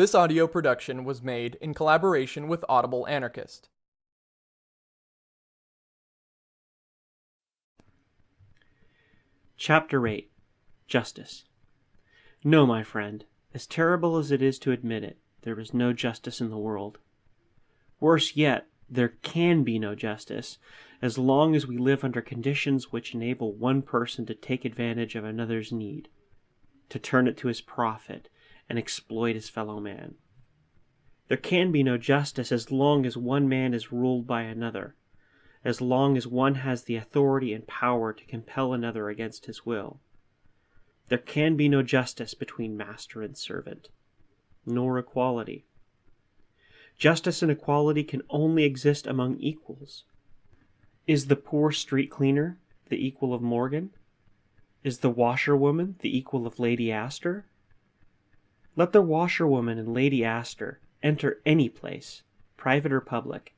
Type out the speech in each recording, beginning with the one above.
This audio production was made in collaboration with Audible Anarchist. Chapter 8 Justice No, my friend, as terrible as it is to admit it, there is no justice in the world. Worse yet, there can be no justice as long as we live under conditions which enable one person to take advantage of another's need, to turn it to his profit, and exploit his fellow man. There can be no justice as long as one man is ruled by another, as long as one has the authority and power to compel another against his will. There can be no justice between master and servant, nor equality. Justice and equality can only exist among equals. Is the poor street cleaner the equal of Morgan? Is the washerwoman the equal of Lady Astor? Let the washerwoman and Lady Astor enter any place, private or public.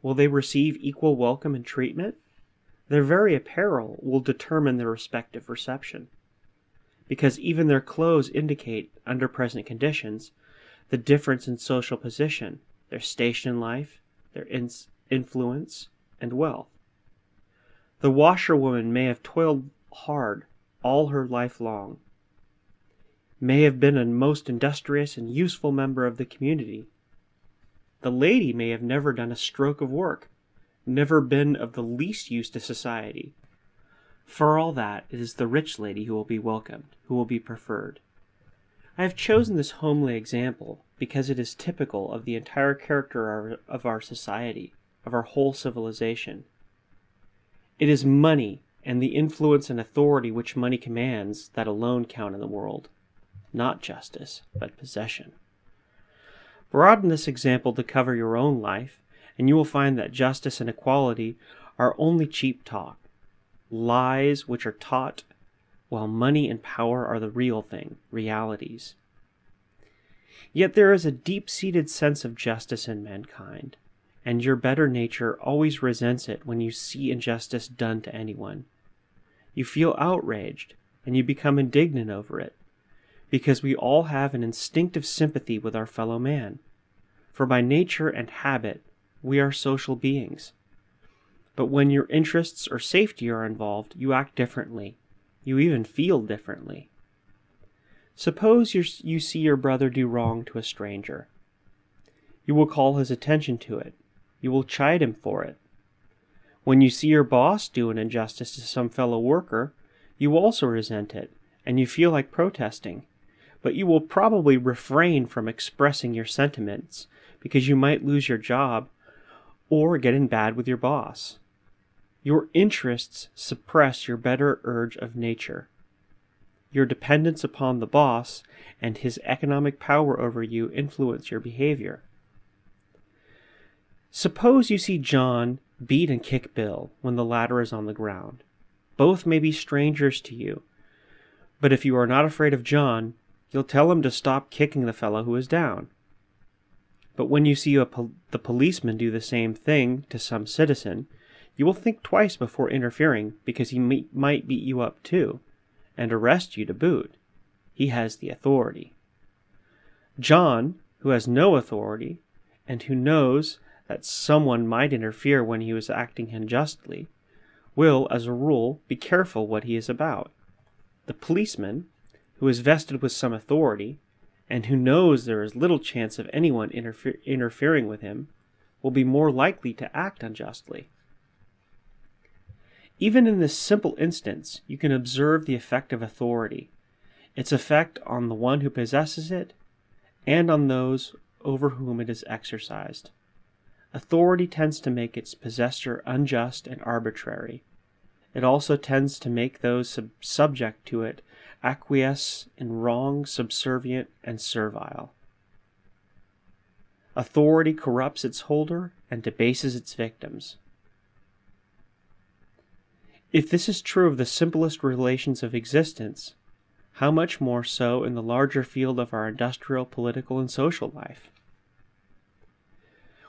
Will they receive equal welcome and treatment? Their very apparel will determine their respective reception. Because even their clothes indicate, under present conditions, the difference in social position, their station in life, their in influence, and wealth. The washerwoman may have toiled hard all her life long, may have been a most industrious and useful member of the community. The lady may have never done a stroke of work, never been of the least use to society. For all that, it is the rich lady who will be welcomed, who will be preferred. I have chosen this homely example because it is typical of the entire character of our society, of our whole civilization. It is money and the influence and authority which money commands that alone count in the world, not justice, but possession. Broaden this example to cover your own life, and you will find that justice and equality are only cheap talk, lies which are taught, while money and power are the real thing, realities. Yet there is a deep seated sense of justice in mankind, and your better nature always resents it when you see injustice done to anyone. You feel outraged, and you become indignant over it, because we all have an instinctive sympathy with our fellow man. For by nature and habit, we are social beings. But when your interests or safety are involved, you act differently. You even feel differently. Suppose you see your brother do wrong to a stranger. You will call his attention to it. You will chide him for it. When you see your boss do an injustice to some fellow worker, you also resent it, and you feel like protesting. But you will probably refrain from expressing your sentiments because you might lose your job or get in bad with your boss. Your interests suppress your better urge of nature. Your dependence upon the boss and his economic power over you influence your behavior. Suppose you see John beat and kick Bill when the latter is on the ground. Both may be strangers to you, but if you are not afraid of John, you'll tell him to stop kicking the fellow who is down. But when you see pol the policeman do the same thing to some citizen, you will think twice before interfering because he might beat you up too and arrest you to boot. He has the authority. John, who has no authority, and who knows that someone might interfere when he was acting unjustly, will, as a rule, be careful what he is about. The policeman, who is vested with some authority, and who knows there is little chance of anyone interfe interfering with him, will be more likely to act unjustly. Even in this simple instance, you can observe the effect of authority, its effect on the one who possesses it, and on those over whom it is exercised. Authority tends to make its possessor unjust and arbitrary. It also tends to make those sub subject to it acquiesce in wrong, subservient, and servile. Authority corrupts its holder and debases its victims. If this is true of the simplest relations of existence, how much more so in the larger field of our industrial, political, and social life?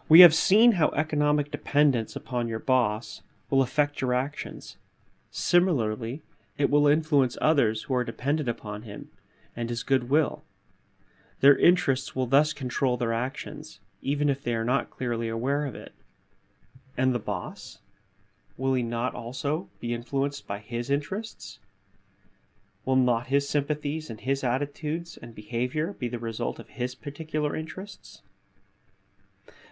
We have seen how economic dependence upon your boss will affect your actions. Similarly, it will influence others who are dependent upon him and his goodwill. Their interests will thus control their actions, even if they are not clearly aware of it. And the boss? Will he not also be influenced by his interests? Will not his sympathies and his attitudes and behavior be the result of his particular interests?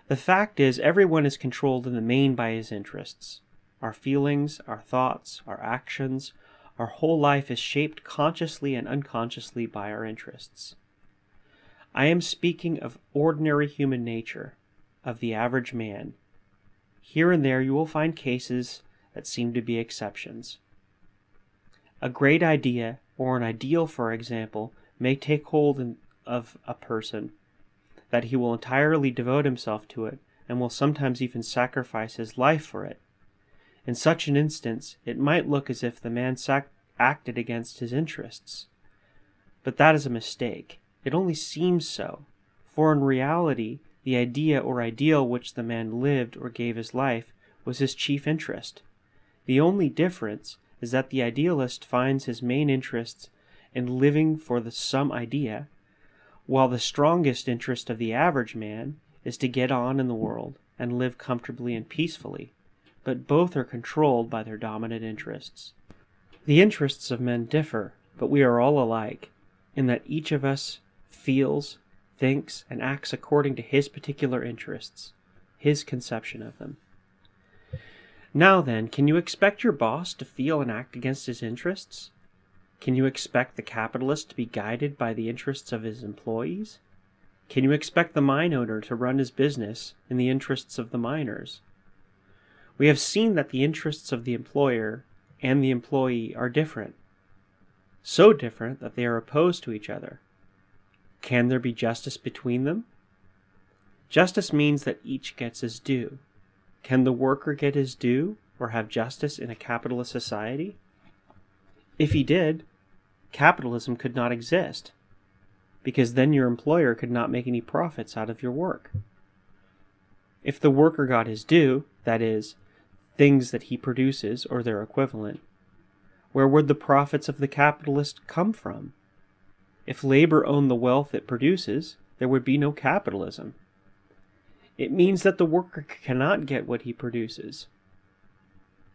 The fact is, everyone is controlled in the main by his interests. Our feelings, our thoughts, our actions, our whole life is shaped consciously and unconsciously by our interests. I am speaking of ordinary human nature, of the average man. Here and there you will find cases that seem to be exceptions. A great idea, or an ideal, for example, may take hold in, of a person, that he will entirely devote himself to it, and will sometimes even sacrifice his life for it. In such an instance, it might look as if the man acted against his interests. But that is a mistake. It only seems so, for in reality, the idea or ideal which the man lived or gave his life was his chief interest. The only difference is that the idealist finds his main interest in living for the some idea, while the strongest interest of the average man is to get on in the world and live comfortably and peacefully, but both are controlled by their dominant interests. The interests of men differ, but we are all alike, in that each of us feels, thinks, and acts according to his particular interests, his conception of them. Now then, can you expect your boss to feel and act against his interests? Can you expect the capitalist to be guided by the interests of his employees? Can you expect the mine owner to run his business in the interests of the miners? We have seen that the interests of the employer and the employee are different, so different that they are opposed to each other. Can there be justice between them? Justice means that each gets his due. Can the worker get his due or have justice in a capitalist society? If he did, capitalism could not exist, because then your employer could not make any profits out of your work. If the worker got his due, that is, things that he produces or their equivalent, where would the profits of the capitalist come from? If labor owned the wealth it produces, there would be no capitalism. It means that the worker cannot get what he produces,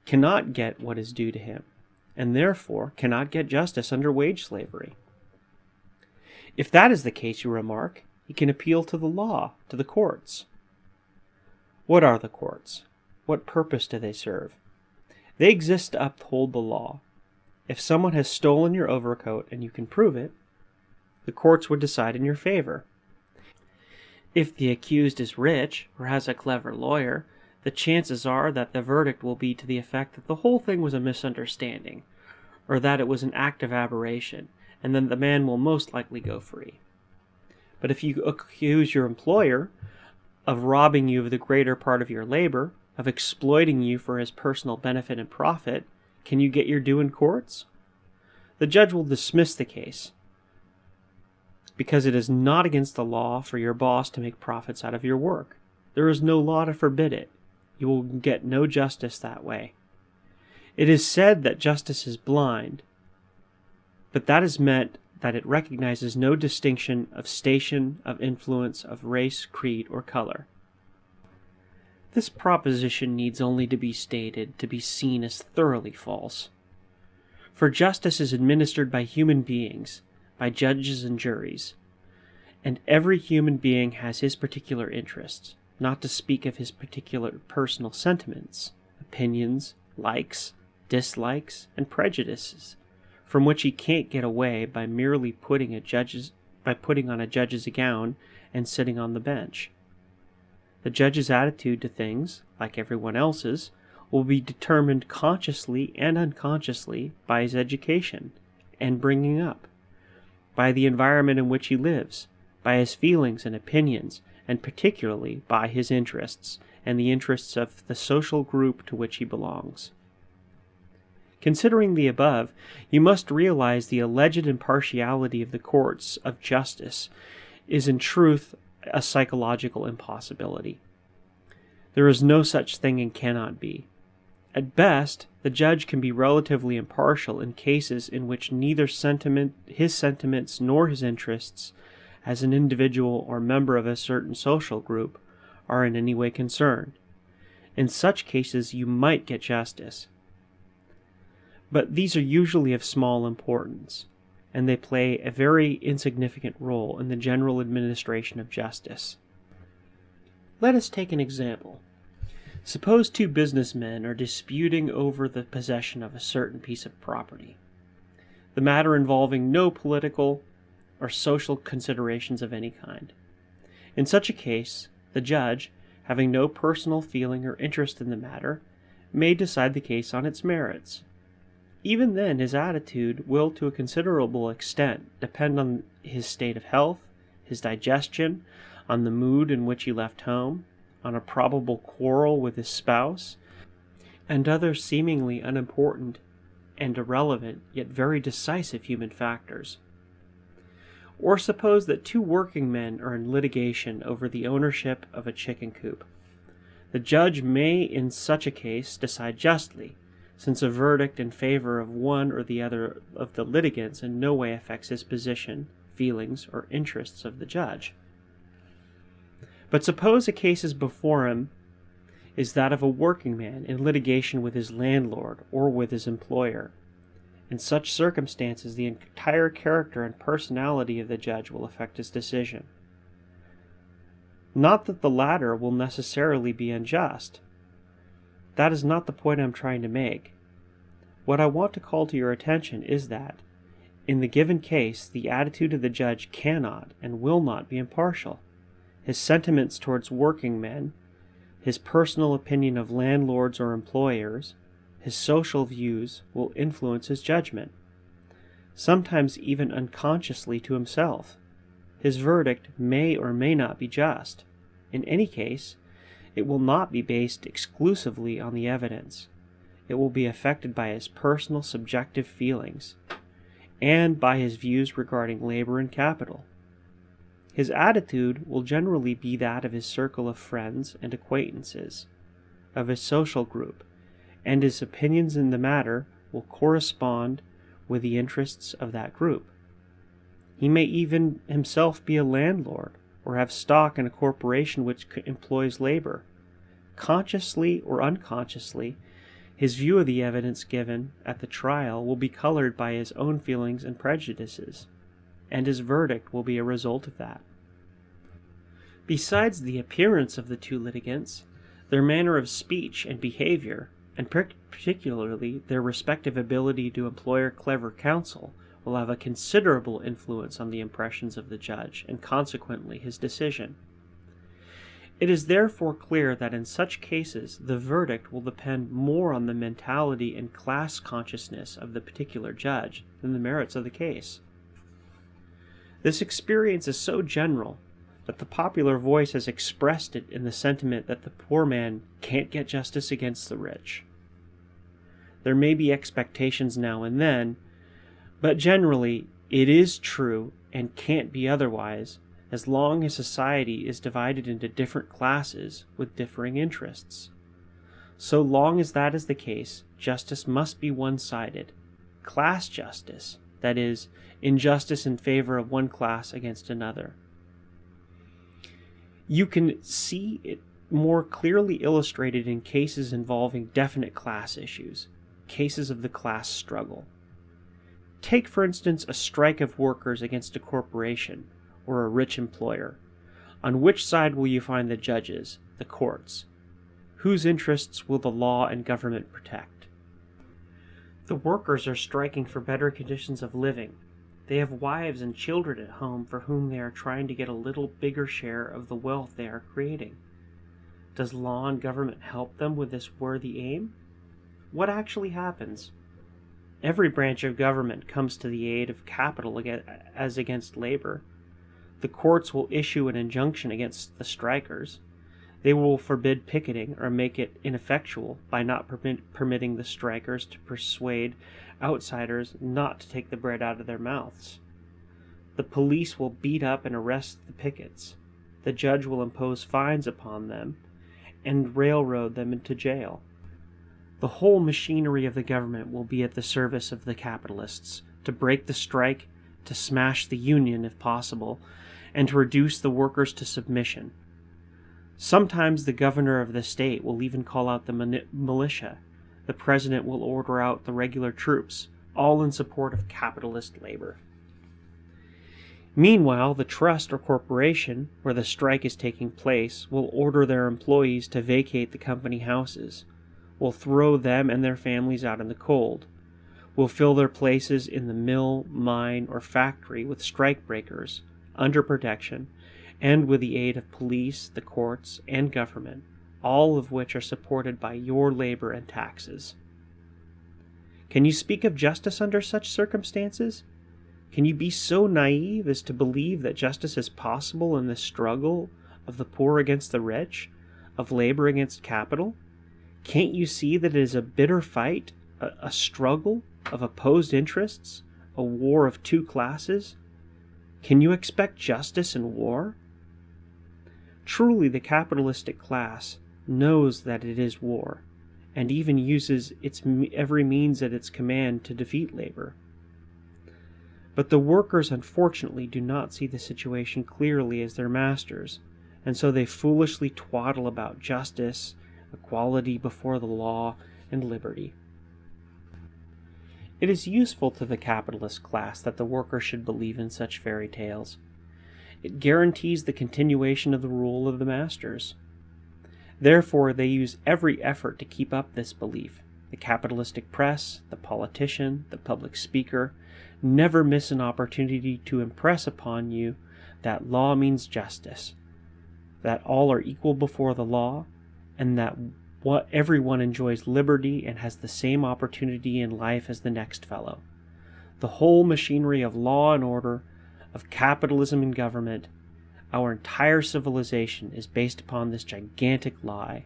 cannot get what is due to him, and therefore cannot get justice under wage slavery. If that is the case, you remark, he can appeal to the law, to the courts. What are the courts? What purpose do they serve? They exist to uphold the law. If someone has stolen your overcoat and you can prove it, the courts would decide in your favor. If the accused is rich or has a clever lawyer, the chances are that the verdict will be to the effect that the whole thing was a misunderstanding, or that it was an act of aberration, and then the man will most likely go free. But if you accuse your employer of robbing you of the greater part of your labor, of exploiting you for his personal benefit and profit, can you get your due in courts? The judge will dismiss the case, because it is not against the law for your boss to make profits out of your work. There is no law to forbid it. You will get no justice that way. It is said that justice is blind, but that is meant that it recognizes no distinction of station, of influence, of race, creed, or color. This proposition needs only to be stated to be seen as thoroughly false. For justice is administered by human beings, by judges and juries. And every human being has his particular interests, not to speak of his particular personal sentiments, opinions, likes, dislikes, and prejudices, from which he can't get away by merely putting a judge's by putting on a judge's gown and sitting on the bench. The judge's attitude to things, like everyone else's, will be determined consciously and unconsciously by his education and bringing up by the environment in which he lives, by his feelings and opinions, and particularly by his interests and the interests of the social group to which he belongs. Considering the above, you must realize the alleged impartiality of the courts of justice is in truth a psychological impossibility. There is no such thing and cannot be. At best, the judge can be relatively impartial in cases in which neither sentiment, his sentiments nor his interests as an individual or member of a certain social group, are in any way concerned. In such cases, you might get justice. But these are usually of small importance, and they play a very insignificant role in the general administration of justice. Let us take an example. Suppose two businessmen are disputing over the possession of a certain piece of property, the matter involving no political or social considerations of any kind. In such a case, the judge, having no personal feeling or interest in the matter, may decide the case on its merits. Even then, his attitude will to a considerable extent depend on his state of health, his digestion, on the mood in which he left home, on a probable quarrel with his spouse, and other seemingly unimportant and irrelevant yet very decisive human factors. Or suppose that two working men are in litigation over the ownership of a chicken coop. The judge may in such a case decide justly, since a verdict in favor of one or the other of the litigants in no way affects his position, feelings, or interests of the judge. But suppose a case is before him is that of a working man in litigation with his landlord or with his employer. In such circumstances, the entire character and personality of the judge will affect his decision. Not that the latter will necessarily be unjust. That is not the point I am trying to make. What I want to call to your attention is that, in the given case, the attitude of the judge cannot and will not be impartial his sentiments towards working men, his personal opinion of landlords or employers, his social views will influence his judgment, sometimes even unconsciously to himself. His verdict may or may not be just. In any case, it will not be based exclusively on the evidence. It will be affected by his personal subjective feelings and by his views regarding labor and capital. His attitude will generally be that of his circle of friends and acquaintances, of his social group, and his opinions in the matter will correspond with the interests of that group. He may even himself be a landlord or have stock in a corporation which employs labor. Consciously or unconsciously, his view of the evidence given at the trial will be colored by his own feelings and prejudices and his verdict will be a result of that. Besides the appearance of the two litigants, their manner of speech and behavior, and particularly their respective ability to employ clever counsel, will have a considerable influence on the impressions of the judge, and consequently his decision. It is therefore clear that in such cases the verdict will depend more on the mentality and class consciousness of the particular judge than the merits of the case. This experience is so general that the popular voice has expressed it in the sentiment that the poor man can't get justice against the rich. There may be expectations now and then, but generally it is true and can't be otherwise as long as society is divided into different classes with differing interests. So long as that is the case, justice must be one sided. Class justice, that is, injustice in favor of one class against another. You can see it more clearly illustrated in cases involving definite class issues, cases of the class struggle. Take, for instance, a strike of workers against a corporation or a rich employer. On which side will you find the judges, the courts? Whose interests will the law and government protect? The workers are striking for better conditions of living, they have wives and children at home for whom they are trying to get a little bigger share of the wealth they are creating. Does law and government help them with this worthy aim? What actually happens? Every branch of government comes to the aid of capital as against labor. The courts will issue an injunction against the strikers. They will forbid picketing or make it ineffectual by not permit, permitting the strikers to persuade outsiders not to take the bread out of their mouths. The police will beat up and arrest the pickets. The judge will impose fines upon them and railroad them into jail. The whole machinery of the government will be at the service of the capitalists to break the strike, to smash the union if possible, and to reduce the workers to submission. Sometimes the governor of the state will even call out the militia. The president will order out the regular troops, all in support of capitalist labor. Meanwhile, the trust or corporation where the strike is taking place will order their employees to vacate the company houses, will throw them and their families out in the cold, will fill their places in the mill, mine, or factory with strikebreakers under protection and with the aid of police, the courts, and government, all of which are supported by your labor and taxes. Can you speak of justice under such circumstances? Can you be so naive as to believe that justice is possible in the struggle of the poor against the rich, of labor against capital? Can't you see that it is a bitter fight, a, a struggle of opposed interests, a war of two classes? Can you expect justice in war? Truly, the capitalistic class knows that it is war, and even uses its every means at its command to defeat labor. But the workers unfortunately do not see the situation clearly as their masters, and so they foolishly twaddle about justice, equality before the law, and liberty. It is useful to the capitalist class that the worker should believe in such fairy tales. It guarantees the continuation of the rule of the masters. Therefore, they use every effort to keep up this belief. The capitalistic press, the politician, the public speaker never miss an opportunity to impress upon you that law means justice, that all are equal before the law, and that what everyone enjoys liberty and has the same opportunity in life as the next fellow. The whole machinery of law and order of capitalism and government, our entire civilization is based upon this gigantic lie,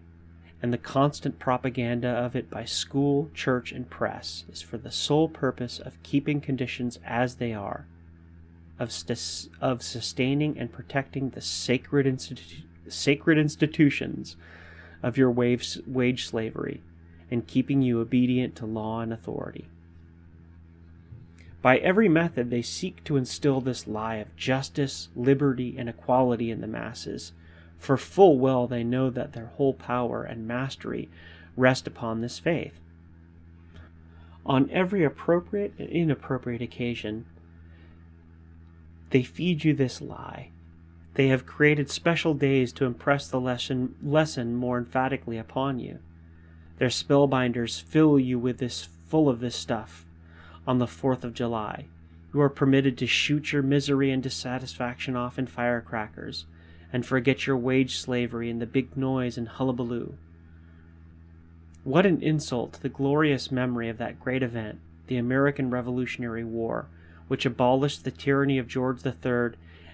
and the constant propaganda of it by school, church, and press is for the sole purpose of keeping conditions as they are, of, of sustaining and protecting the sacred, institu- sacred institutions of your wage slavery, and keeping you obedient to law and authority. By every method, they seek to instill this lie of justice, liberty, and equality in the masses, for full well they know that their whole power and mastery rest upon this faith. On every appropriate and inappropriate occasion, they feed you this lie. They have created special days to impress the lesson, lesson more emphatically upon you. Their spellbinders fill you with this full of this stuff on the 4th of July. You are permitted to shoot your misery and dissatisfaction off in firecrackers, and forget your wage slavery in the big noise and hullabaloo. What an insult to the glorious memory of that great event, the American Revolutionary War, which abolished the tyranny of George III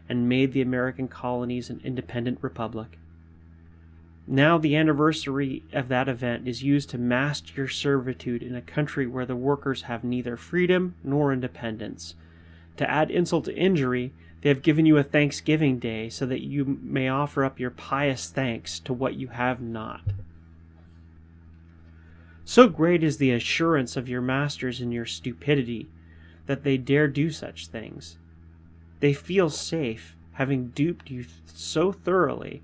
and made the American colonies an independent republic. Now the anniversary of that event is used to mask your servitude in a country where the workers have neither freedom nor independence. To add insult to injury, they have given you a Thanksgiving Day so that you may offer up your pious thanks to what you have not. So great is the assurance of your masters in your stupidity that they dare do such things. They feel safe, having duped you so thoroughly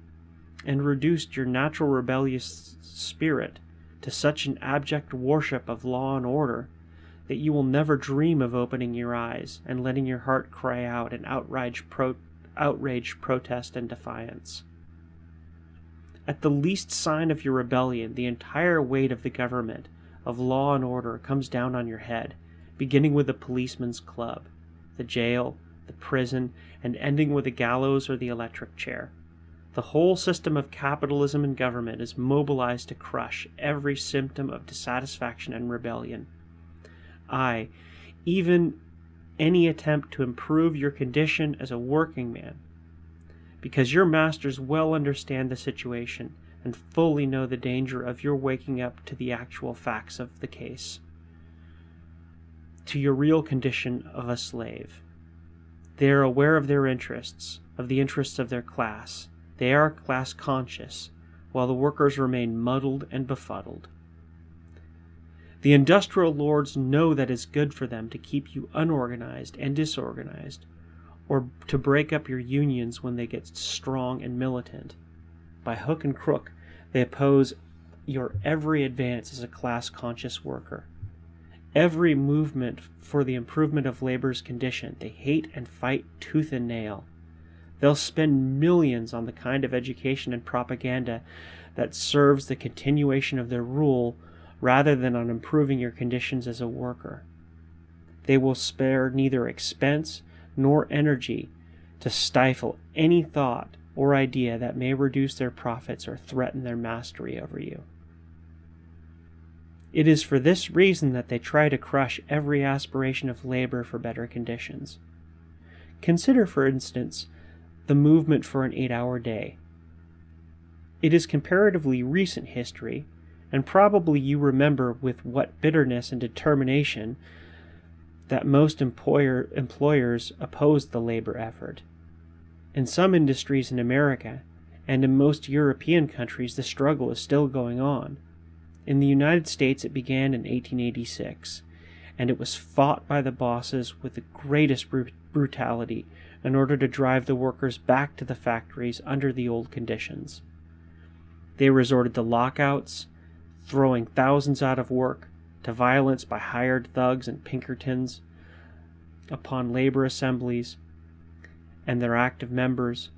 and reduced your natural rebellious spirit to such an abject worship of law and order that you will never dream of opening your eyes and letting your heart cry out in outraged, pro- outraged protest and defiance. At the least sign of your rebellion, the entire weight of the government, of law and order, comes down on your head, beginning with the policeman's club, the jail, the prison, and ending with the gallows or the electric chair. The whole system of capitalism and government is mobilized to crush every symptom of dissatisfaction and rebellion. Aye, even any attempt to improve your condition as a working man, because your masters well understand the situation and fully know the danger of your waking up to the actual facts of the case, to your real condition of a slave. They are aware of their interests, of the interests of their class, they are class conscious, while the workers remain muddled and befuddled. The industrial lords know that it's good for them to keep you unorganized and disorganized, or to break up your unions when they get strong and militant. By hook and crook, they oppose your every advance as a class conscious worker. Every movement for the improvement of labor's condition they hate and fight tooth and nail. They'll spend millions on the kind of education and propaganda that serves the continuation of their rule rather than on improving your conditions as a worker. They will spare neither expense nor energy to stifle any thought or idea that may reduce their profits or threaten their mastery over you. It is for this reason that they try to crush every aspiration of labor for better conditions. Consider, for instance, the movement for an eight hour day. It is comparatively recent history, and probably you remember with what bitterness and determination that most employer, employers opposed the labor effort. In some industries in America, and in most European countries, the struggle is still going on. In the United States, it began in 1886, and it was fought by the bosses with the greatest brutality in order to drive the workers back to the factories under the old conditions. They resorted to lockouts, throwing thousands out of work, to violence by hired thugs and Pinkertons upon labor assemblies and their active members,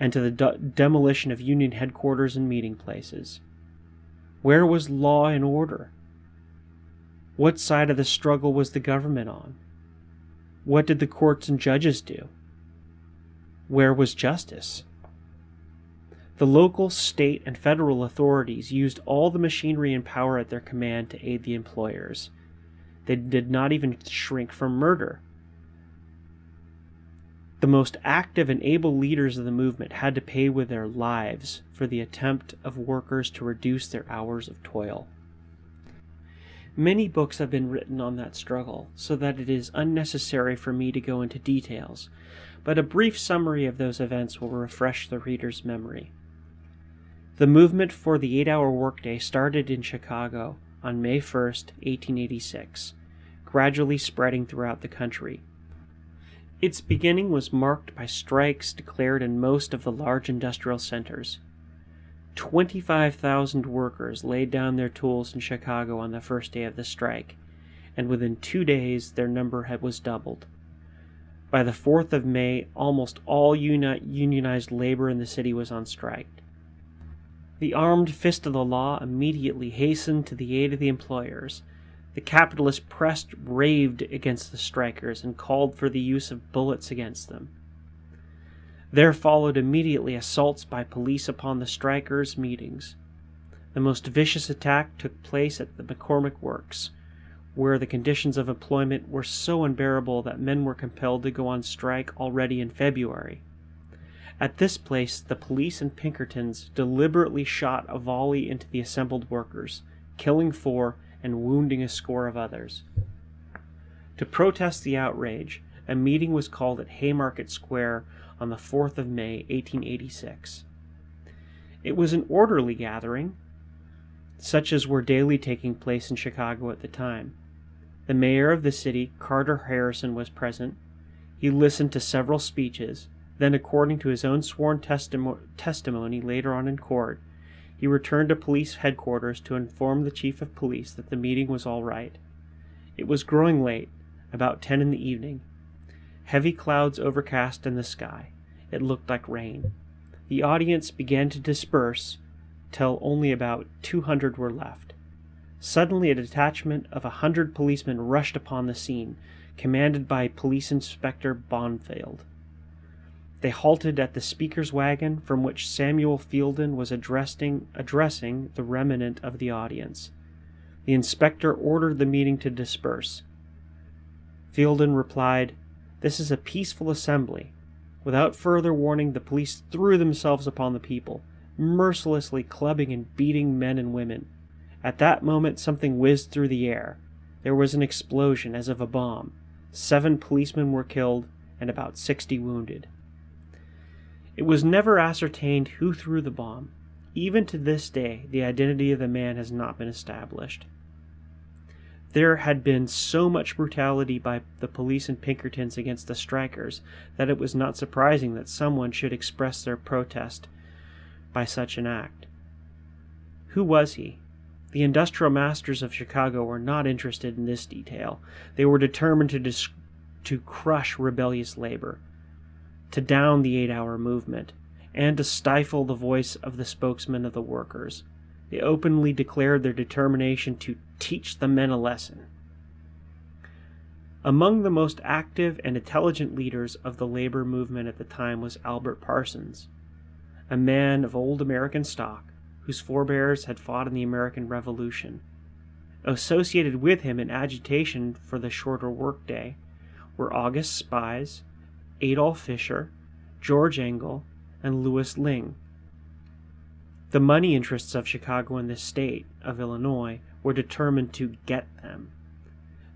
and to the de- demolition of union headquarters and meeting places. Where was law and order? What side of the struggle was the government on? What did the courts and judges do? Where was justice? The local, state, and federal authorities used all the machinery and power at their command to aid the employers. They did not even shrink from murder. The most active and able leaders of the movement had to pay with their lives for the attempt of workers to reduce their hours of toil. Many books have been written on that struggle, so that it is unnecessary for me to go into details, but a brief summary of those events will refresh the reader's memory. The movement for the eight hour workday started in Chicago on May 1, 1886, gradually spreading throughout the country. Its beginning was marked by strikes declared in most of the large industrial centers. 25,000 workers laid down their tools in Chicago on the first day of the strike, and within two days their number had, was doubled. By the 4th of May, almost all uni- unionized labor in the city was on strike. The armed fist of the law immediately hastened to the aid of the employers, the capitalist press raved against the strikers and called for the use of bullets against them. There followed immediately assaults by police upon the strikers' meetings. The most vicious attack took place at the McCormick Works, where the conditions of employment were so unbearable that men were compelled to go on strike already in February. At this place, the police and Pinkertons deliberately shot a volley into the assembled workers, killing four and wounding a score of others. To protest the outrage, a meeting was called at Haymarket Square on the 4th of May, 1886. It was an orderly gathering, such as were daily taking place in Chicago at the time. The mayor of the city, Carter Harrison, was present. He listened to several speeches. Then, according to his own sworn testimo- testimony later on in court, he returned to police headquarters to inform the chief of police that the meeting was all right. It was growing late, about ten in the evening. Heavy clouds overcast in the sky. It looked like rain. The audience began to disperse till only about two hundred were left. Suddenly, a detachment of a hundred policemen rushed upon the scene, commanded by Police Inspector Bonfield. They halted at the speaker's wagon, from which Samuel Fielden was addressing, addressing the remnant of the audience. The inspector ordered the meeting to disperse. Fielden replied, This is a peaceful assembly. Without further warning, the police threw themselves upon the people, mercilessly clubbing and beating men and women. At that moment, something whizzed through the air. There was an explosion as of a bomb. Seven policemen were killed and about sixty wounded. It was never ascertained who threw the bomb. Even to this day, the identity of the man has not been established. There had been so much brutality by the police and Pinkerton's against the strikers that it was not surprising that someone should express their protest by such an act. Who was he? The industrial masters of Chicago were not interested in this detail. They were determined to, to crush rebellious labor, to down the eight hour movement, and to stifle the voice of the spokesman of the workers. They openly declared their determination to teach the men a lesson. Among the most active and intelligent leaders of the labor movement at the time was Albert Parsons, a man of old American stock whose forebears had fought in the American Revolution. Associated with him in agitation for the shorter workday were August Spies, Adolf Fischer, George Engel, and Louis Lingg. The money interests of Chicago and the state of Illinois were determined to get them.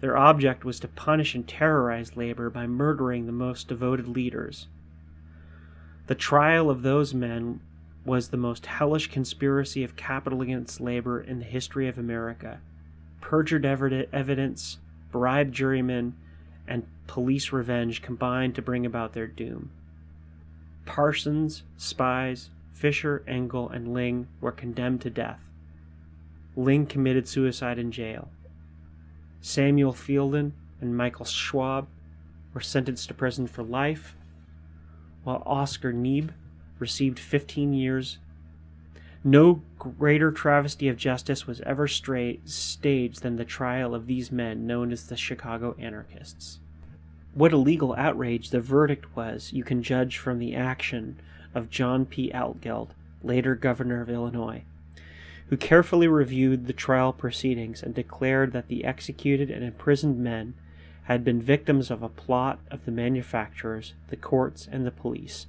Their object was to punish and terrorize labor by murdering the most devoted leaders. The trial of those men was the most hellish conspiracy of capital against labor in the history of America. Perjured evidence, bribed jurymen, and police revenge combined to bring about their doom. Parsons, Spies, Fischer, Engel, and Lingg were condemned to death. Lingg committed suicide in jail. Samuel Fielden and Michael Schwab were sentenced to prison for life, while Oscar Neebe received 15 years. No greater travesty of justice was ever staged than the trial of these men known as the Chicago anarchists. What a legal outrage the verdict was, you can judge from the action of John P. Altgeld, later governor of Illinois who carefully reviewed the trial proceedings and declared that the executed and imprisoned men had been victims of a plot of the manufacturers, the courts, and the police.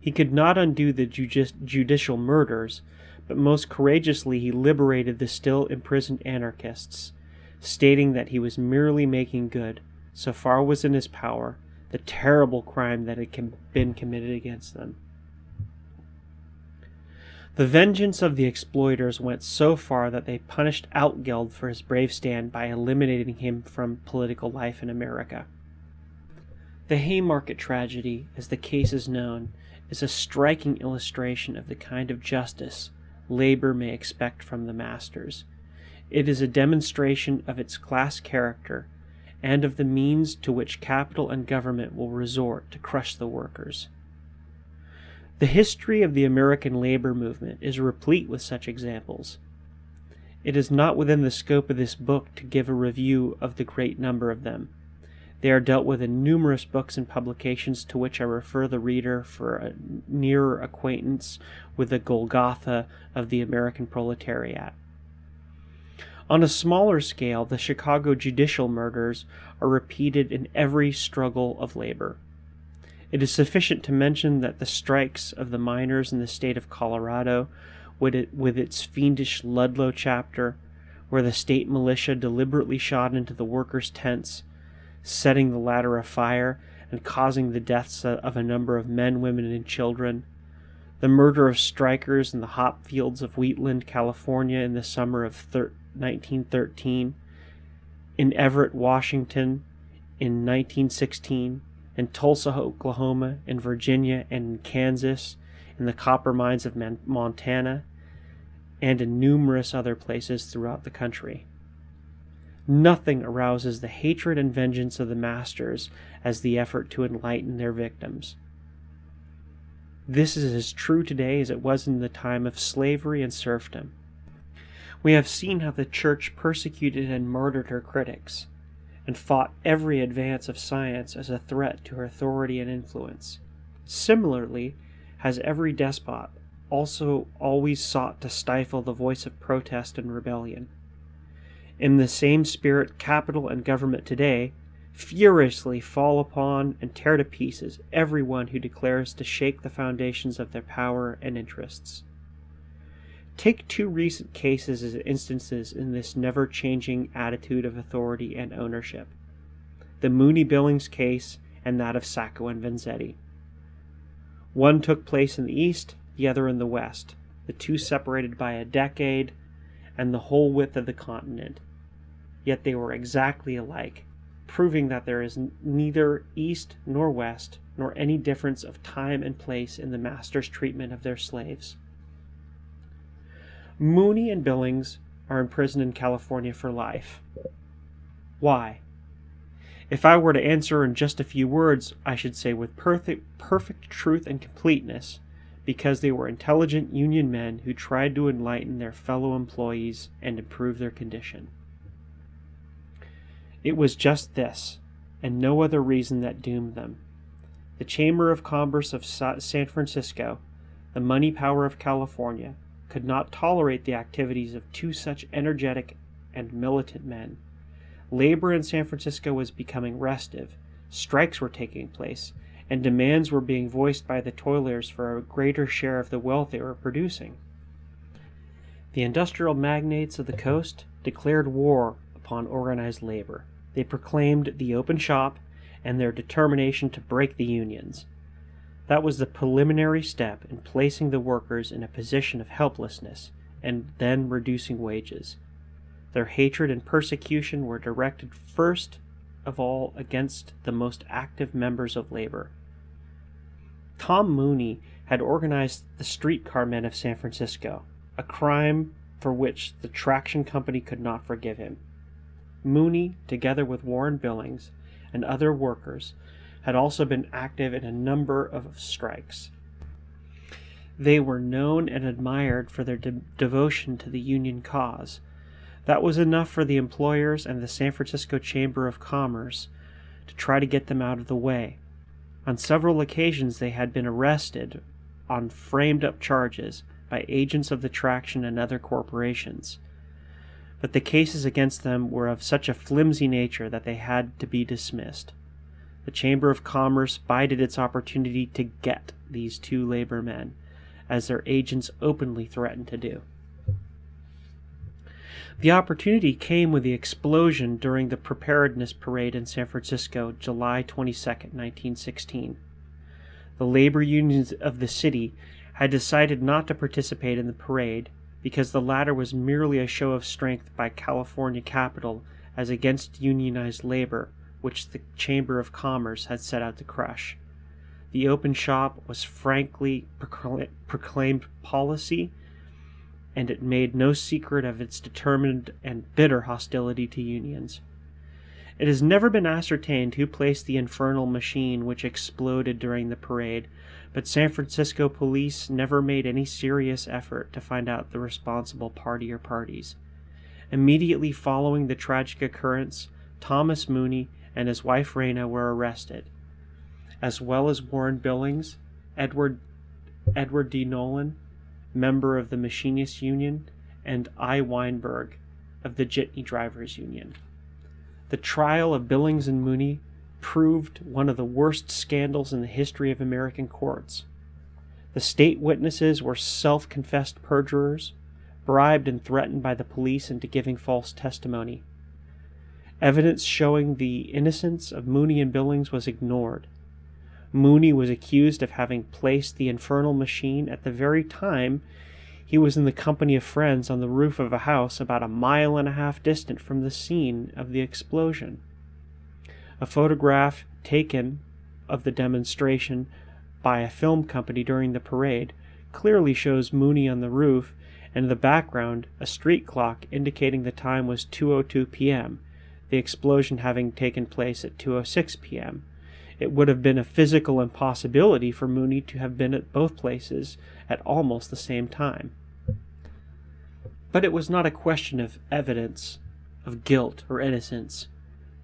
He could not undo the judicial murders, but most courageously he liberated the still imprisoned anarchists, stating that he was merely making good, so far was in his power, the terrible crime that had been committed against them. The vengeance of the exploiters went so far that they punished Altgeld for his brave stand by eliminating him from political life in America. The Haymarket tragedy, as the case is known, is a striking illustration of the kind of justice labor may expect from the masters. It is a demonstration of its class character and of the means to which capital and government will resort to crush the workers. The history of the American labor movement is replete with such examples. It is not within the scope of this book to give a review of the great number of them. They are dealt with in numerous books and publications to which I refer the reader for a nearer acquaintance with the Golgotha of the American proletariat. On a smaller scale, the Chicago judicial murders are repeated in every struggle of labor. It is sufficient to mention that the strikes of the miners in the state of Colorado, with, it, with its fiendish Ludlow chapter, where the state militia deliberately shot into the workers' tents, setting the latter afire and causing the deaths of a number of men, women, and children, the murder of strikers in the hop fields of Wheatland, California in the summer of thir- 1913, in Everett, Washington in 1916, in Tulsa, Oklahoma, in Virginia, and in Kansas, in the copper mines of Montana, and in numerous other places throughout the country. Nothing arouses the hatred and vengeance of the masters as the effort to enlighten their victims. This is as true today as it was in the time of slavery and serfdom. We have seen how the church persecuted and murdered her critics and fought every advance of science as a threat to her authority and influence. Similarly, has every despot also always sought to stifle the voice of protest and rebellion. In the same spirit, capital and government today furiously fall upon and tear to pieces everyone who declares to shake the foundations of their power and interests. Take two recent cases as instances in this never changing attitude of authority and ownership the Mooney Billings case and that of Sacco and Vanzetti. One took place in the East, the other in the West, the two separated by a decade and the whole width of the continent. Yet they were exactly alike, proving that there is neither east nor west, nor any difference of time and place in the master's treatment of their slaves. Mooney and Billings are imprisoned in California for life. Why? If I were to answer in just a few words, I should say with perfect, perfect truth and completeness, because they were intelligent union men who tried to enlighten their fellow employees and improve their condition. It was just this, and no other reason that doomed them. The Chamber of Commerce of San Francisco, the money power of California, could not tolerate the activities of two such energetic and militant men. Labor in San Francisco was becoming restive, strikes were taking place, and demands were being voiced by the toilers for a greater share of the wealth they were producing. The industrial magnates of the coast declared war upon organized labor. They proclaimed the open shop and their determination to break the unions. That was the preliminary step in placing the workers in a position of helplessness and then reducing wages. Their hatred and persecution were directed first of all against the most active members of labor. Tom Mooney had organized the streetcar men of San Francisco, a crime for which the traction company could not forgive him. Mooney, together with Warren Billings and other workers, had also been active in a number of strikes. They were known and admired for their de- devotion to the Union cause. That was enough for the employers and the San Francisco Chamber of Commerce to try to get them out of the way. On several occasions, they had been arrested on framed up charges by agents of the Traction and other corporations. But the cases against them were of such a flimsy nature that they had to be dismissed the Chamber of Commerce bided its opportunity to get these two labor men, as their agents openly threatened to do. The opportunity came with the explosion during the Preparedness Parade in San Francisco, July 22, 1916. The labor unions of the city had decided not to participate in the parade because the latter was merely a show of strength by California capital as against unionized labor which the Chamber of Commerce had set out to crush. The open shop was frankly proclaimed policy, and it made no secret of its determined and bitter hostility to unions. It has never been ascertained who placed the infernal machine which exploded during the parade, but San Francisco police never made any serious effort to find out the responsible party or parties. Immediately following the tragic occurrence, Thomas Mooney and his wife Rena were arrested, as well as Warren Billings, Edward, Edward D. Nolan, member of the Machinists Union, and I. Weinberg of the Jitney Drivers Union. The trial of Billings and Mooney proved one of the worst scandals in the history of American courts. The state witnesses were self confessed perjurers, bribed and threatened by the police into giving false testimony. Evidence showing the innocence of Mooney and Billings was ignored. Mooney was accused of having placed the infernal machine at the very time he was in the company of friends on the roof of a house about a mile and a half distant from the scene of the explosion. A photograph taken of the demonstration by a film company during the parade clearly shows Mooney on the roof and in the background a street clock indicating the time was 2:02 p.m the explosion having taken place at 2:06 p.m. It would have been a physical impossibility for Mooney to have been at both places at almost the same time. But it was not a question of evidence, of guilt or innocence.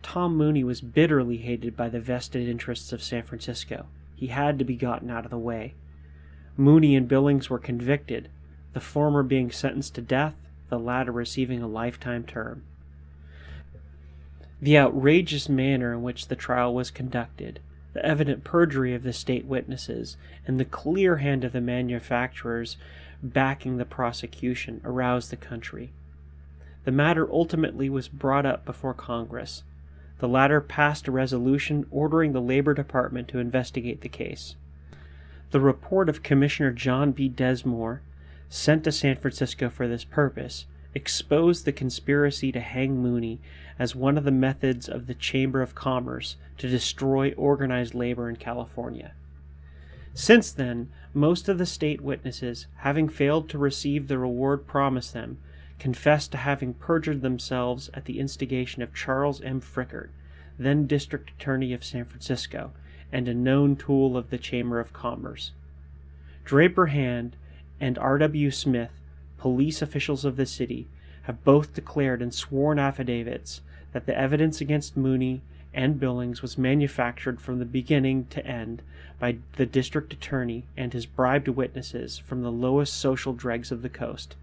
Tom Mooney was bitterly hated by the vested interests of San Francisco. He had to be gotten out of the way. Mooney and Billings were convicted, the former being sentenced to death, the latter receiving a lifetime term. The outrageous manner in which the trial was conducted, the evident perjury of the state witnesses, and the clear hand of the manufacturers backing the prosecution aroused the country. The matter ultimately was brought up before Congress. The latter passed a resolution ordering the Labor Department to investigate the case. The report of Commissioner John B. Densmore, sent to San Francisco for this purpose, exposed the conspiracy to hang Mooney as one of the methods of the Chamber of Commerce to destroy organized labor in California. Since then, most of the state witnesses, having failed to receive the reward promised them, confessed to having perjured themselves at the instigation of Charles M. Fickert, then District Attorney of San Francisco and a known tool of the Chamber of Commerce. Draper Hand and R.W. Smith, police officials of the city, have both declared in sworn affidavits that the evidence against Mooney and Billings was manufactured from the beginning to end by the district attorney and his bribed witnesses from the lowest social dregs of the coast.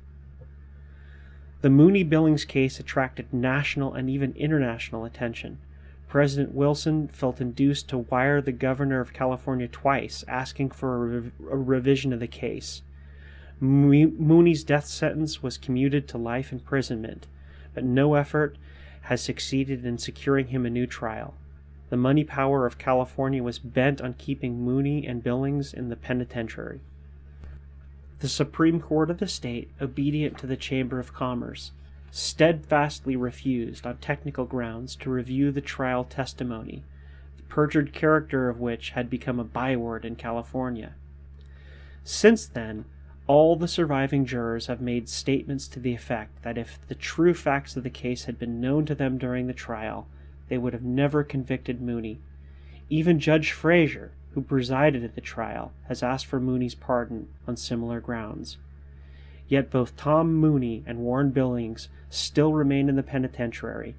The Mooney Billings case attracted national and even international attention. President Wilson felt induced to wire the governor of California twice asking for a, a revision of the case. Mooney's death sentence was commuted to life imprisonment, but no effort has succeeded in securing him a new trial. The money power of California was bent on keeping Mooney and Billings in the penitentiary. The Supreme Court of the state, obedient to the Chamber of Commerce, steadfastly refused, on technical grounds, to review the trial testimony, the perjured character of which had become a byword in California. Since then, all the surviving jurors have made statements to the effect that if the true facts of the case had been known to them during the trial, they would have never convicted Mooney. Even Judge Frazier, who presided at the trial, has asked for Mooney's pardon on similar grounds. Yet both Tom Mooney and Warren Billings still remain in the penitentiary.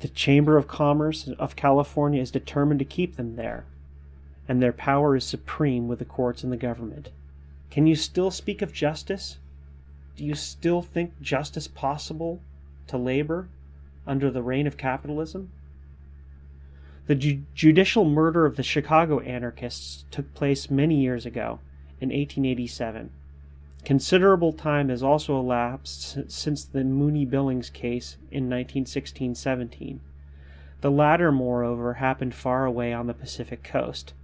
The Chamber of Commerce of California is determined to keep them there, and their power is supreme with the courts and the government. Can you still speak of justice? Do you still think justice possible to labor under the reign of capitalism? The ju- judicial murder of the Chicago anarchists took place many years ago, in 1887. Considerable time has also elapsed since the Mooney Billings case in 1916 17. The latter, moreover, happened far away on the Pacific coast,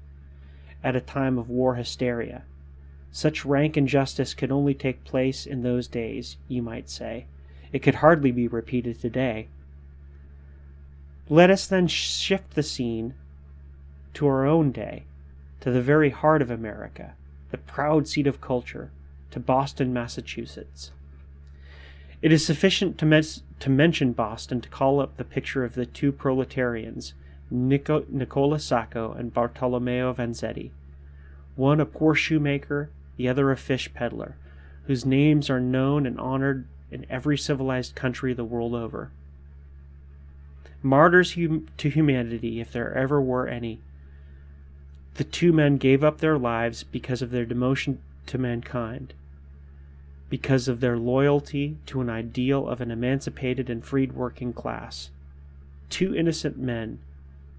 at a time of war hysteria. Such rank injustice could only take place in those days, you might say. It could hardly be repeated today. Let us then shift the scene to our own day, to the very heart of America, the proud seat of culture, to Boston, Massachusetts. It is sufficient to, to mention Boston to call up the picture of the two proletarians, Nico- Nicola Sacco and Bartolomeo Vanzetti, one a poor shoemaker the other a fish peddler, whose names are known and honored in every civilized country the world over. Martyrs hum- to humanity, if there ever were any. The two men gave up their lives because of their devotion to mankind, because of their loyalty to an ideal of an emancipated and freed working class. Two innocent men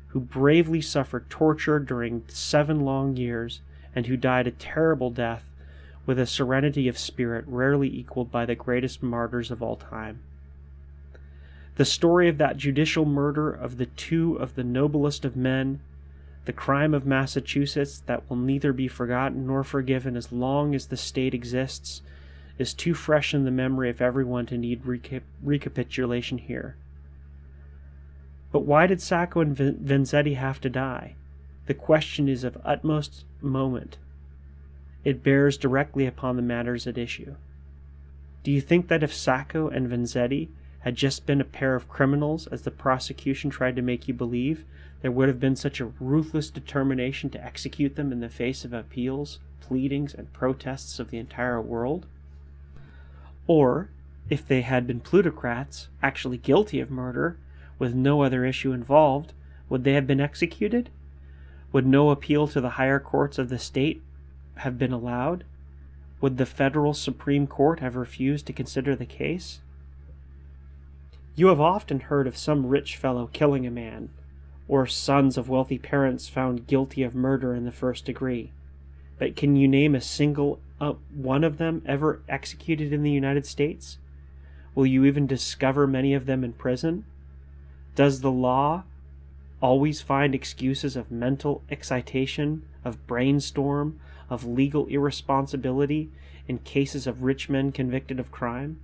who bravely suffered torture during seven long years and who died a terrible death with a serenity of spirit rarely equaled by the greatest martyrs of all time. The story of that judicial murder of the two of the noblest of men, the crime of Massachusetts that will neither be forgotten nor forgiven as long as the state exists, is too fresh in the memory of everyone to need recap- recapitulation here. But why did Sacco and Vanzetti have to die? The question is of utmost moment it bears directly upon the matters at issue. Do you think that if Sacco and Vanzetti had just been a pair of criminals, as the prosecution tried to make you believe, there would have been such a ruthless determination to execute them in the face of appeals, pleadings, and protests of the entire world? Or, if they had been plutocrats, actually guilty of murder, with no other issue involved, would they have been executed? Would no appeal to the higher courts of the state have been allowed? Would the federal Supreme Court have refused to consider the case? You have often heard of some rich fellow killing a man, or sons of wealthy parents found guilty of murder in the first degree. But can you name a single uh, one of them ever executed in the United States? Will you even discover many of them in prison? Does the law always find excuses of mental excitation, of brainstorm, of legal irresponsibility in cases of rich men convicted of crime?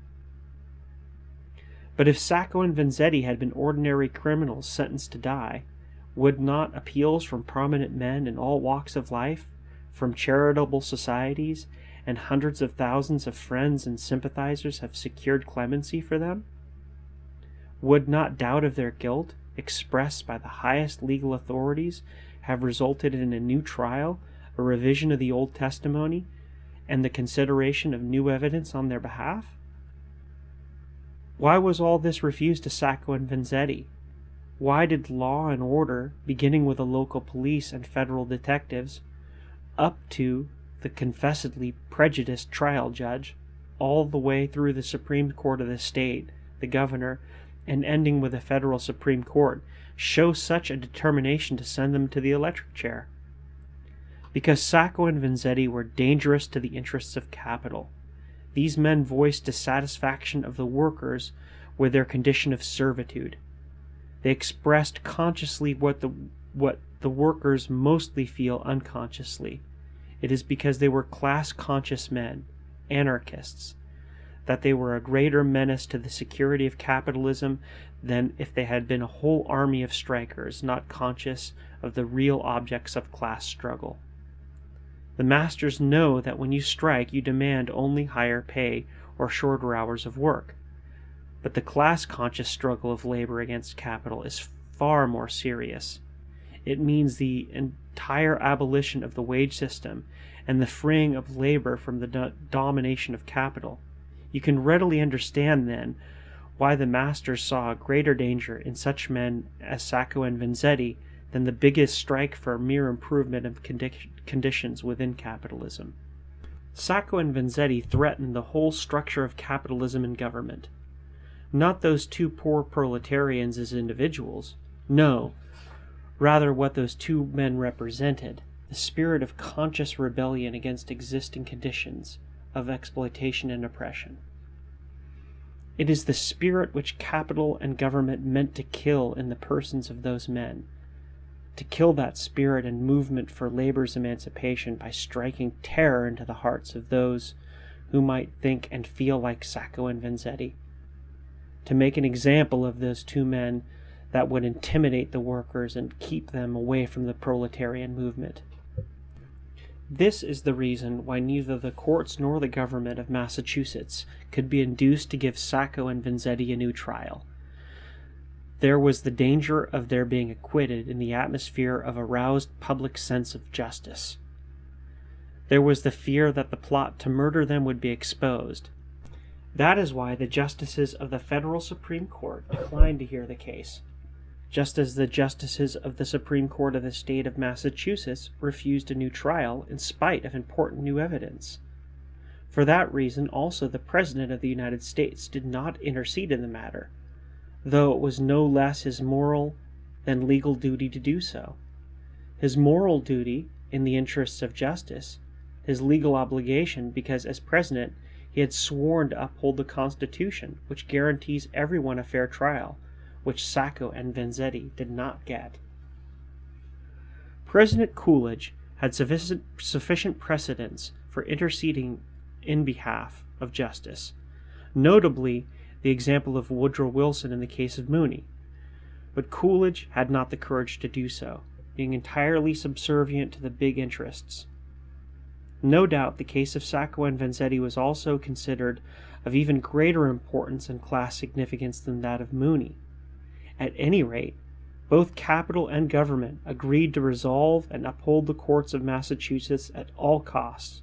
But if Sacco and Vanzetti had been ordinary criminals sentenced to die, would not appeals from prominent men in all walks of life, from charitable societies, and hundreds of thousands of friends and sympathizers have secured clemency for them? Would not doubt of their guilt, expressed by the highest legal authorities, have resulted in a new trial, a revision of the old testimony, and the consideration of new evidence on their behalf? Why was all this refused to Sacco and Vanzetti? Why did law and order, beginning with the local police and federal detectives, up to the confessedly prejudiced trial judge, all the way through the Supreme Court of the state, the governor, and ending with the federal Supreme Court, show such a determination to send them to the electric chair? Because Sacco and Vanzetti were dangerous to the interests of capital. These men voiced dissatisfaction of the workers with their condition of servitude. They expressed consciously what the what the workers mostly feel unconsciously. It is because they were class conscious men, anarchists, that they were a greater menace to the security of capitalism than if they had been a whole army of strikers not conscious of the real objects of class struggle. The masters know that when you strike you demand only higher pay or shorter hours of work. But the class conscious struggle of labor against capital is far more serious. It means the entire abolition of the wage system and the freeing of labor from the do domination of capital. You can readily understand, then, why the masters saw greater danger in such men as Sacco and Vanzetti than the biggest strike for mere improvement of condi conditions within capitalism. Sacco and Vanzetti threatened the whole structure of capitalism and government. Not those two poor proletarians as individuals. No, rather what those two men represented the spirit of conscious rebellion against existing conditions of exploitation and oppression. It is the spirit which capital and government meant to kill in the persons of those men to kill that spirit and movement for labor's emancipation by striking terror into the hearts of those who might think and feel like Sacco and Vanzetti, to make an example of those two men that would intimidate the workers and keep them away from the proletarian movement. This is the reason why neither the courts nor the government of Massachusetts could be induced to give Sacco and Vanzetti a new trial there was the danger of their being acquitted in the atmosphere of aroused public sense of justice. There was the fear that the plot to murder them would be exposed. That is why the justices of the federal Supreme Court declined to hear the case, just as the justices of the Supreme Court of the state of Massachusetts refused a new trial in spite of important new evidence. For that reason also the President of the United States did not intercede in the matter, though it was no less his moral than legal duty to do so. His moral duty in the interests of justice, his legal obligation because as president he had sworn to uphold the Constitution, which guarantees everyone a fair trial, which Sacco and Vanzetti did not get. President Coolidge had sufficient, sufficient precedents for interceding in behalf of justice, notably the example of Woodrow Wilson in the case of Mooney. But Coolidge had not the courage to do so, being entirely subservient to the big interests. No doubt the case of Sacco and Vanzetti was also considered of even greater importance and class significance than that of Mooney. At any rate, both capital and government agreed to resolve and uphold the courts of Massachusetts at all costs,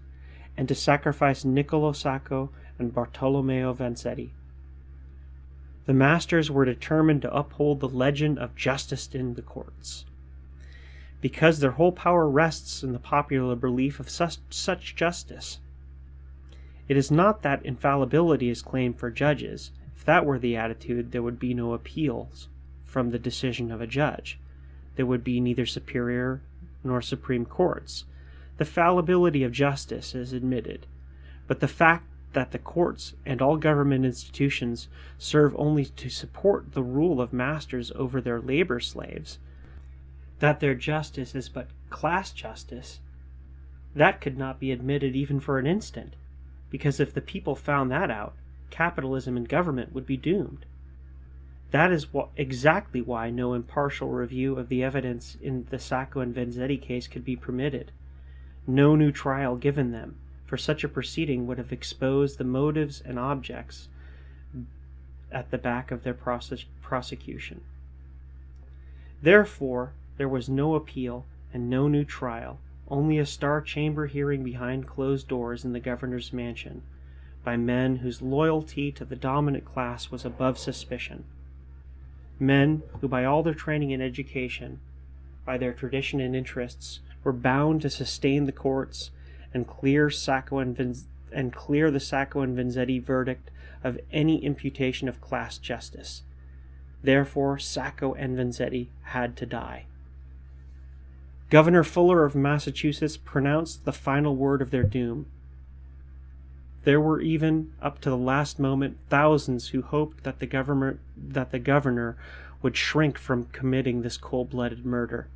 and to sacrifice Niccolo Sacco and Bartolomeo Vanzetti. The masters were determined to uphold the legend of justice in the courts. Because their whole power rests in the popular belief of such, such justice. It is not that infallibility is claimed for judges. If that were the attitude, there would be no appeals from the decision of a judge. There would be neither superior nor supreme courts. The fallibility of justice is admitted, but the fact that the courts and all government institutions serve only to support the rule of masters over their labor slaves, that their justice is but class justice, that could not be admitted even for an instant, because if the people found that out, capitalism and government would be doomed. That is wh- exactly why no impartial review of the evidence in the Sacco and Vanzetti case could be permitted. No new trial given them, for such a proceeding would have exposed the motives and objects at the back of their prose- prosecution. Therefore, there was no appeal and no new trial, only a star chamber hearing behind closed doors in the governor's mansion, by men whose loyalty to the dominant class was above suspicion. Men who, by all their training and education, by their tradition and interests, were bound to sustain the courts and clear Sacco and, Vin- and clear the Sacco and Vanzetti verdict of any imputation of class justice. Therefore, Sacco and Vanzetti had to die. Governor Fuller of Massachusetts pronounced the final word of their doom. There were even, up to the last moment, thousands who hoped that the government that the governor would shrink from committing this cold-blooded murder.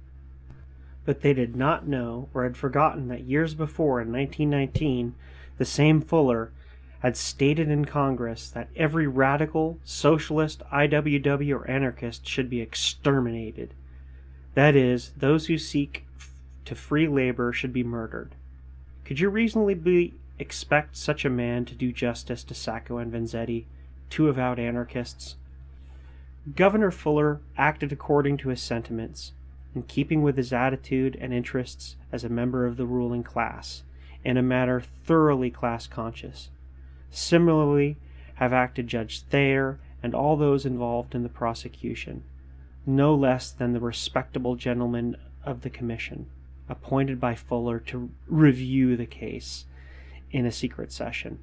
But they did not know or had forgotten that years before, in 1919, the same Fuller had stated in Congress that every radical, socialist, IWW, or anarchist should be exterminated. That is, those who seek to free labor should be murdered. Could you reasonably expect such a man to do justice to Sacco and Vanzetti, two avowed anarchists? Governor Fuller acted according to his sentiments, in keeping with his attitude and interests as a member of the ruling class, in a manner thoroughly class conscious. Similarly have acted Judge Thayer and all those involved in the prosecution, no less than the respectable gentlemen of the commission, appointed by Fuller to review the case in a secret session.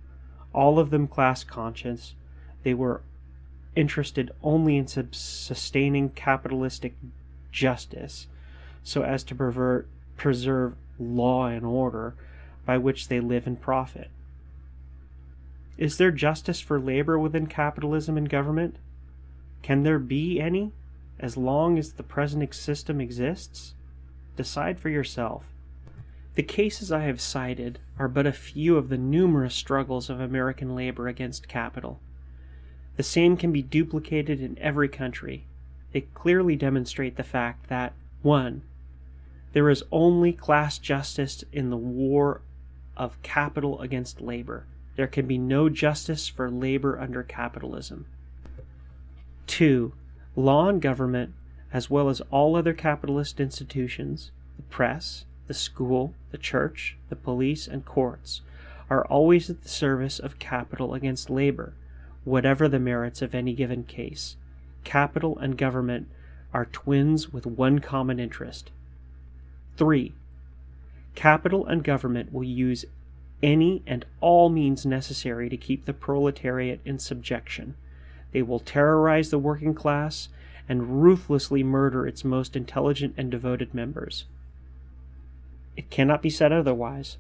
All of them class conscious, they were interested only in sustaining capitalistic justice so as to pervert, preserve law and order by which they live and profit. Is there justice for labor within capitalism and government? Can there be any as long as the present system exists? Decide for yourself. The cases I have cited are but a few of the numerous struggles of American labor against capital. The same can be duplicated in every country. They clearly demonstrate the fact that 1. There is only class justice in the war of capital against labor. There can be no justice for labor under capitalism. 2. Law and government, as well as all other capitalist institutions, the press, the school, the church, the police, and courts, are always at the service of capital against labor, whatever the merits of any given case. Capital and government are twins with one common interest. 3. Capital and government will use any and all means necessary to keep the proletariat in subjection. They will terrorize the working class and ruthlessly murder its most intelligent and devoted members. It cannot be said otherwise,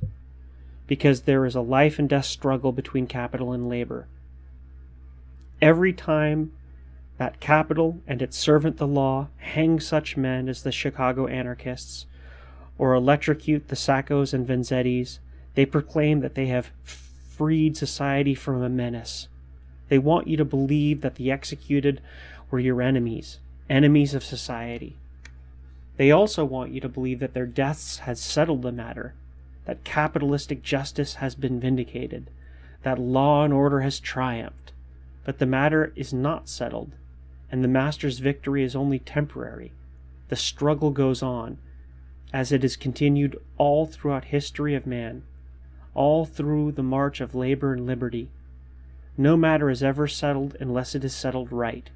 because there is a life and death struggle between capital and labor. Every time that capital and its servant the law hang such men as the Chicago anarchists, or electrocute the Saccos and Vanzettis, they proclaim that they have freed society from a menace. They want you to believe that the executed were your enemies, enemies of society. They also want you to believe that their deaths has settled the matter, that capitalistic justice has been vindicated, that law and order has triumphed. But the matter is not settled, and the master's victory is only temporary. The struggle goes on, as it has continued all throughout history of man all through the march of labor and liberty. No matter is ever settled unless it is settled right.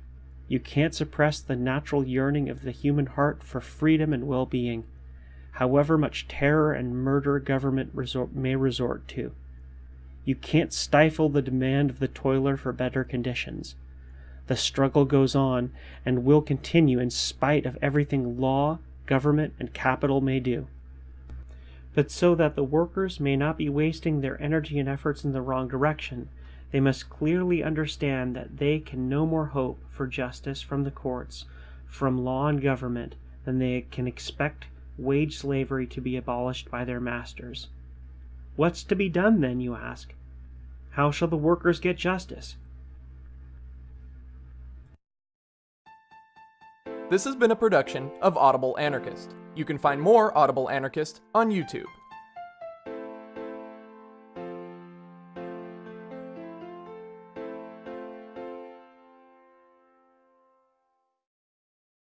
You can't suppress the natural yearning of the human heart for freedom and well being, however much terror and murder government resort, may resort to. You can't stifle the demand of the toiler for better conditions. The struggle goes on and will continue in spite of everything law, government, and capital may do but so that the workers may not be wasting their energy and efforts in the wrong direction, they must clearly understand that they can no more hope for justice from the courts, from law and government, than they can expect wage slavery to be abolished by their masters. What's to be done then, you ask? How shall the workers get justice? This has been a production of Audible Anarchist. You can find more Audible Anarchist on YouTube.